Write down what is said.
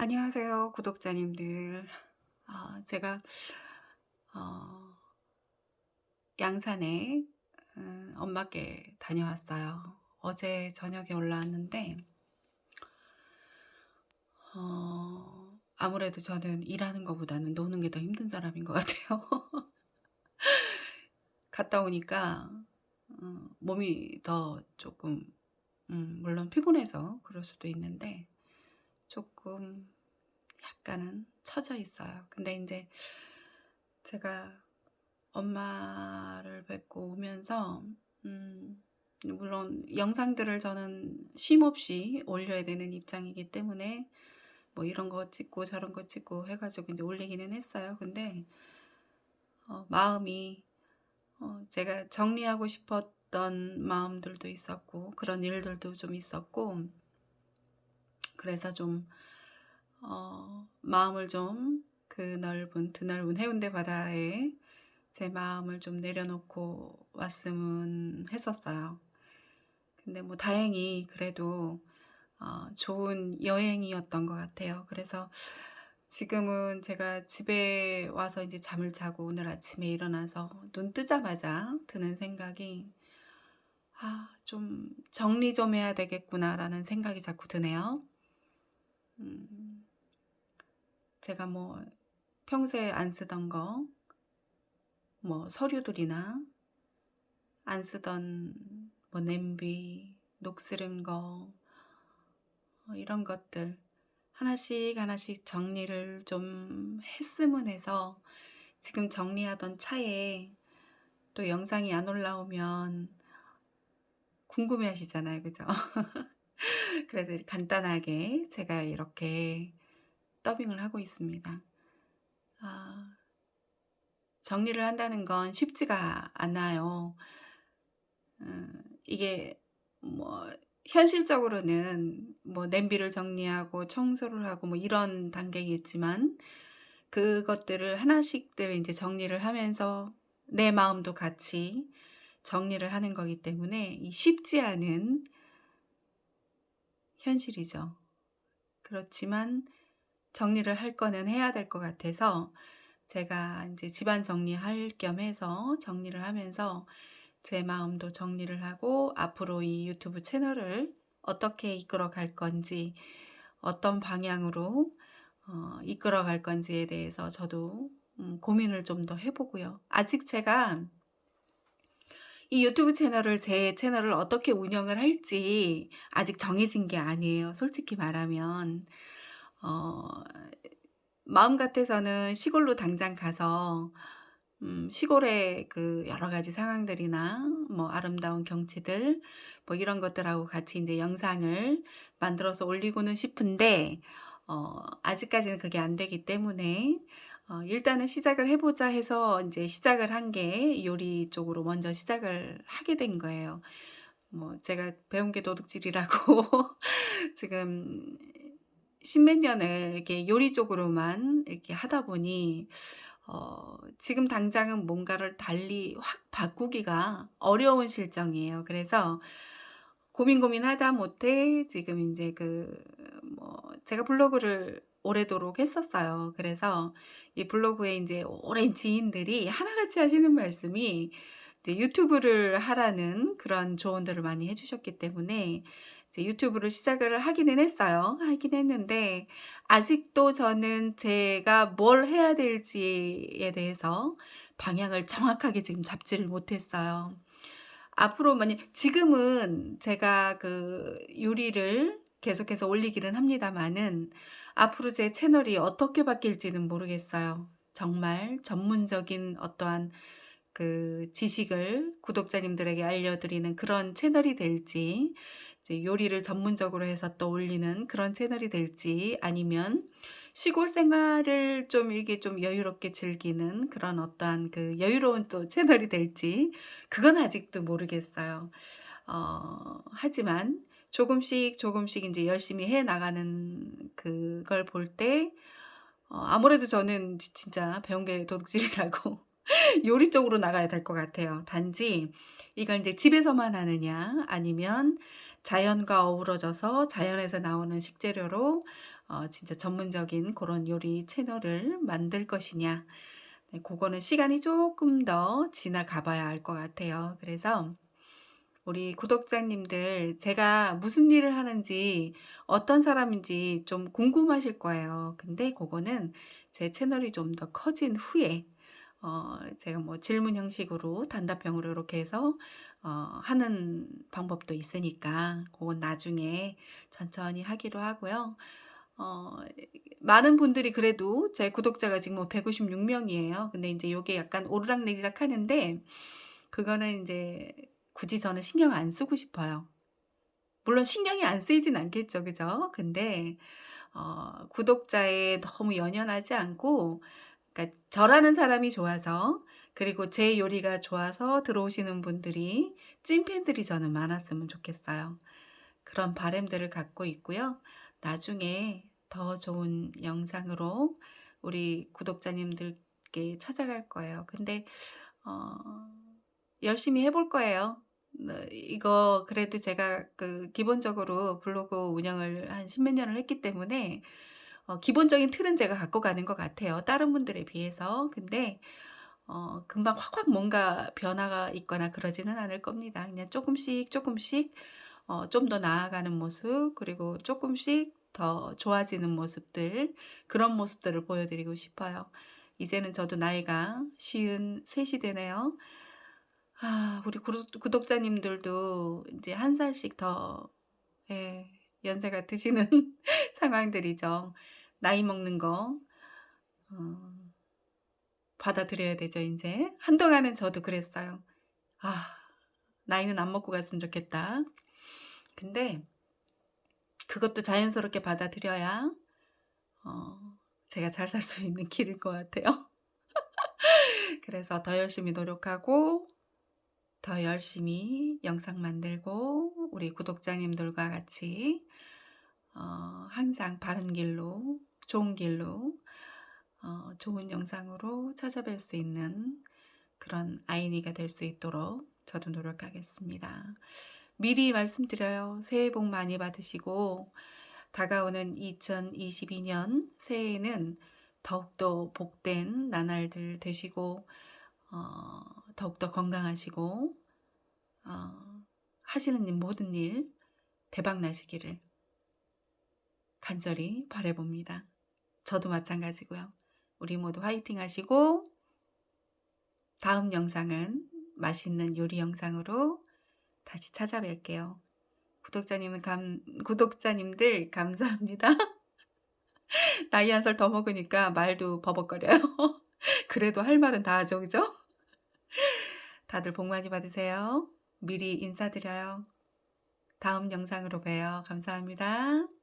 안녕하세요, 구독자님들. 아, 제가 어, 양산에 음, 엄마께 다녀왔어요. 어제 저녁에 올라왔는데 어, 아무래도 저는 일하는 것보다는 노는 게 더 힘든 사람인 것 같아요. 갔다 오니까 어, 몸이 더 조금 음, 물론 피곤해서 그럴 수도 있는데 조금 약간은 처져 있어요. 근데 이제 제가 엄마를 뵙고 오면서 음, 물론 영상들을 저는 쉼없이 올려야 되는 입장이기 때문에 뭐 이런 거 찍고 저런 거 찍고 해가지고 이제 올리기는 했어요. 근데 어, 마음이 어, 제가 정리하고 싶었던 마음들도 있었고 그런 일들도 좀 있었고 그래서 좀 어, 마음을 좀 그 넓은 드넓은 해운대 바다에 제 마음을 좀 내려놓고 왔으면 했었어요. 근데 뭐 다행히 그래도 어, 좋은 여행이었던 것 같아요. 그래서 지금은 제가 집에 와서 이제 잠을 자고 오늘 아침에 일어나서 눈 뜨자마자 드는 생각이 아, 좀 정리 좀 해야 되겠구나라는 생각이 자꾸 드네요. 음, 제가 뭐 평소에 안 쓰던 거, 뭐 서류들이나 안 쓰던 뭐 냄비, 녹슬은 거, 어, 이런 것들 하나씩 하나씩 정리를 좀 했으면 해서 지금 정리하던 차에 또 영상이 안 올라오면 궁금해 하시잖아요. 그죠? 그래서 간단하게 제가 이렇게 더빙을 하고 있습니다. 아, 정리를 한다는 건 쉽지가 않아요. 음, 이게 뭐 현실적으로는 뭐 냄비를 정리하고 청소를 하고 뭐 이런 단계겠지만 그것들을 하나씩들 이제 정리를 하면서 내 마음도 같이 정리를 하는 거기 때문에 쉽지 않은 현실이죠. 그렇지만 정리를 할 거는 해야 될 것 같아서 제가 이제 집안 정리할 겸 해서 정리를 하면서 제 마음도 정리를 하고 앞으로 이 유튜브 채널을 어떻게 이끌어 갈 건지 어떤 방향으로 어, 이끌어 갈 건지에 대해서 저도 음, 고민을 좀 더 해보고요. 아직 제가 이 유튜브 채널을 제 채널을 어떻게 운영을 할지 아직 정해진 게 아니에요. 솔직히 말하면 어, 마음 같아서는 시골로 당장 가서 음, 시골의 그 여러 가지 상황들이나 뭐 아름다운 경치들 뭐 이런 것들하고 같이 이제 영상을 만들어서 올리고는 싶은데 어, 아직까지는 그게 안 되기 때문에 어, 일단은 시작을 해보자 해서 이제 시작을 한 게 요리 쪽으로 먼저 시작을 하게 된 거예요. 뭐 제가 배운 게 도둑질이라고 지금 십몇 년을 이렇게 요리 쪽으로만 이렇게 하다 보니 어, 지금 당장은 뭔가를 달리 확 바꾸기가 어려운 실정이에요. 그래서 고민 고민하다 못해 지금 이제 그 뭐 제가 블로그를 오래도록 했었어요. 그래서 이 블로그에 이제 오랜 지인들이 하나같이 하시는 말씀이 이제 유튜브를 하라는 그런 조언들을 많이 해주셨기 때문에 이제 유튜브를 시작을 하기는 했어요. 하긴 했는데 아직도 저는 제가 뭘 해야 될지에 대해서 방향을 정확하게 지금 잡지를 못했어요. 앞으로 만약 지금은 제가 그 요리를 계속해서 올리기는 합니다만은 앞으로 제 채널이 어떻게 바뀔지는 모르겠어요. 정말 전문적인 어떠한 그 지식을 구독자님들에게 알려드리는 그런 채널이 될지 요리를 전문적으로 해서 또 올리는 그런 채널이 될지 아니면 시골 생활을 좀 이게 좀 여유롭게 즐기는 그런 어떠한 그 여유로운 또 채널이 될지 그건 아직도 모르겠어요. 어, 하지만 조금씩 조금씩 이제 열심히 해 나가는 그걸 볼 때 어, 아무래도 저는 진짜 배운 게 도둑질이라고 요리 쪽으로 나가야 될 것 같아요. 단지 이걸 이제 집에서만 하느냐 아니면 자연과 어우러져서 자연에서 나오는 식재료로 어 진짜 전문적인 고런 요리 채널을 만들 것이냐. 네 고거는 시간이 쪼끔 더 지나가 봐야 알 것 같아요. 그래서 우리 구독자님들 제가 무슨 일을 하는지 어떤 사람인지 좀 궁금하실 거예요. 근데 고거는 제 채널이 좀 더 커진 후에 어 제가 뭐 질문 형식으로 단답형으로 요렇게 해서 어 하는 방법도 있으니까 고건 나중에 천천히 하기로 하고요. 어 많은 분들이 그래도 제 구독자가 지금 뭐 156 명이에요. 근데 인제 요게 약간 오르락내리락 하는데 그거는 인제 굳이 저는 신경 안 쓰고 싶어요. 물론 신경이 안 쓰이진 않겠죠. 그죠? 근데 어 구독자에 너무 연연하지 않고 그러니까 저라는 사람이 좋아서 그리고 제 요리가 좋아서 들어오시는 분들이 찐팬들이 저는 많았으면 좋겠어요. 그런 바람들을 갖고 있고요. 나중에 더 좋은 영상으로 우리 구독자님들께 찾아갈 거예요. 근데 어 열심히 해볼 거예요. 네 이거 그래도 제가 그 기본적으로 블로그 운영을 한 십몇 년을 했기 때문에 어 기본적인 틀은 제가 갖고 가는 것 같아요, 다른 분들에 비해서. 근데 어 금방 확확 뭔가 변화가 있거나 그러지는 않을 겁니다. 그냥 쪼끔씩 쪼끔씩 어 좀 더 나아가는 모습 그리고 쪼끔씩 더 좋아지는 모습들 그런 모습들을 보여드리고 싶어요. 이제는 저도 나이가 53이 되네요. 아 우리 구독 구독자님들도 인제 한 살씩 더 예 연세가 드시는 상황들이죠. 나이 먹는 거 어 받아들여야 되죠 인제. 한동안은 저도 그랬어요. '아 나이는 안 먹고 갔으면 좋겠다.' 근데 그것도 자연스럽게 받아들여야 어 제가 잘 살 수 있는 길일 것 같아요. 그래서 더 열심히 노력하고 더 열심히 영상 만들고 우리 구독자님들과 같이 어 항상 바른 길로 좋은 길로 어 좋은 영상으로 찾아뵐 수 있는 그런 아이니가 될 수 있도록 저도 노력하겠습니다. 미리 말씀드려요. 새해 복 많이 받으시고 다가오는 2022년 새해에는 더욱더 복된 나날들 되시고 어 더욱더 건강하시고 어 하시는 일 모든 일 대박 나시기를 간절히 바라 봅니다. 저도 마찬가지고요. 우리 모두 화이팅 하시고 다음 영상은 맛있는 요리 영상으로 다시 찾아뵐게요. 구독자님은 감 구독자님들 감사합니다. 나이 한 살 더 먹으니까 말도 버벅거려요. 그래도 할 말은 다 하죠. 그죠? 다들 복 많이 받으세요. 미리 인사드려요. 다음 영상으로 봬요. 감사합니다.